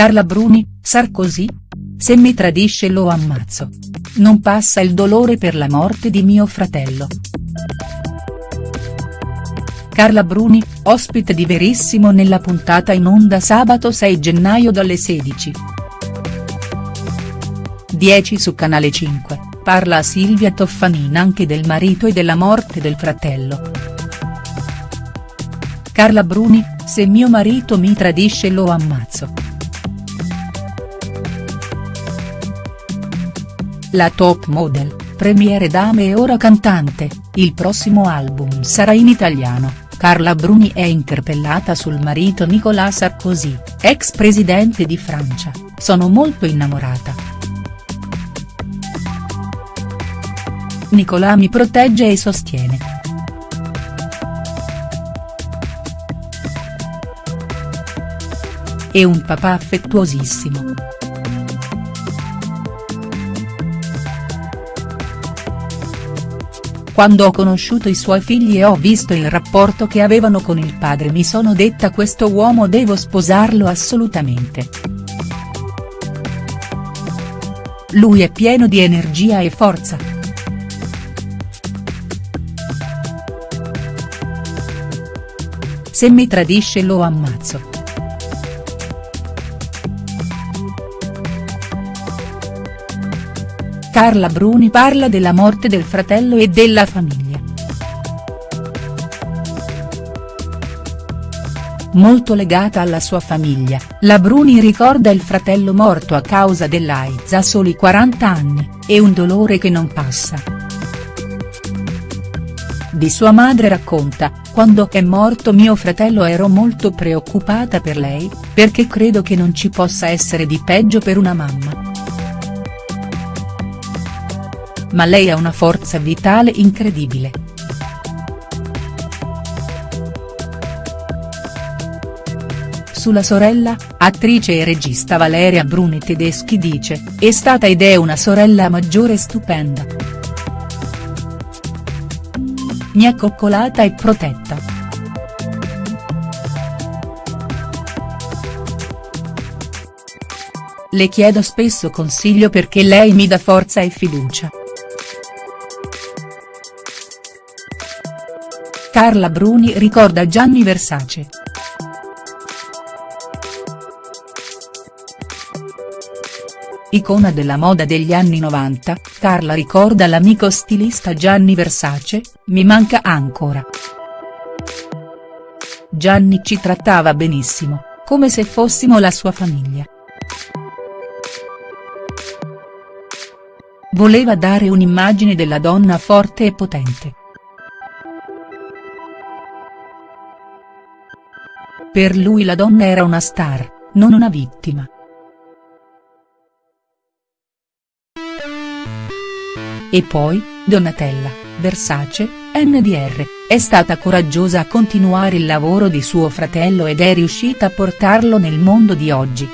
Carla Bruni, Sarkozy? Se mi tradisce lo ammazzo. Non passa il dolore per la morte di mio fratello. Carla Bruni, ospite di Verissimo nella puntata in onda sabato 6 gennaio dalle 16. 10 su Canale 5, parla a Silvia Toffanin anche del marito e della morte del fratello. Carla Bruni, se mio marito mi tradisce lo ammazzo. La top model, premiere dame e ora cantante, il prossimo album sarà in italiano, Carla Bruni è interpellata sul marito Nicolas Sarkozy, ex presidente di Francia, sono molto innamorata. Nicolas mi protegge e sostiene. È un papà affettuosissimo. Quando ho conosciuto i suoi figli e ho visto il rapporto che avevano con il padre mi sono detta questo uomo devo sposarlo assolutamente. Lui è pieno di energia e forza. Se mi tradisce lo ammazzo. Carla Bruni parla della morte del fratello e della famiglia. Molto legata alla sua famiglia, la Bruni ricorda il fratello morto a causa dell'AIDS a soli 40 anni, e un dolore che non passa. Di sua madre racconta, quando è morto mio fratello ero molto preoccupata per lei, perché credo che non ci possa essere di peggio per una mamma. Ma lei ha una forza vitale incredibile. Sulla sorella, attrice e regista Valeria Bruni Tedeschi dice, è stata ed è una sorella maggiore stupenda. Mi ha coccolata e protetta. Le chiedo spesso consiglio perché lei mi dà forza e fiducia. Carla Bruni ricorda Gianni Versace. Icona della moda degli anni 90, Carla ricorda l'amico stilista Gianni Versace, mi manca ancora. Gianni ci trattava benissimo, come se fossimo la sua famiglia. Voleva dare un'immagine della donna forte e potente. Per lui la donna era una star, non una vittima. E poi, Donatella, Versace, NDR, è stata coraggiosa a continuare il lavoro di suo fratello ed è riuscita a portarlo nel mondo di oggi.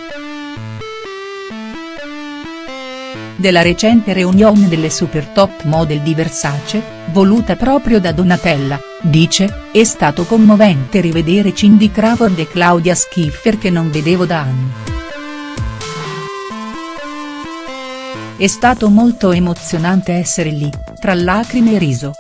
Della recente reunion delle super top model di Versace, voluta proprio da Donatella, dice, è stato commovente rivedere Cindy Crawford e Claudia Schiffer che non vedevo da anni. È stato molto emozionante essere lì, tra lacrime e riso.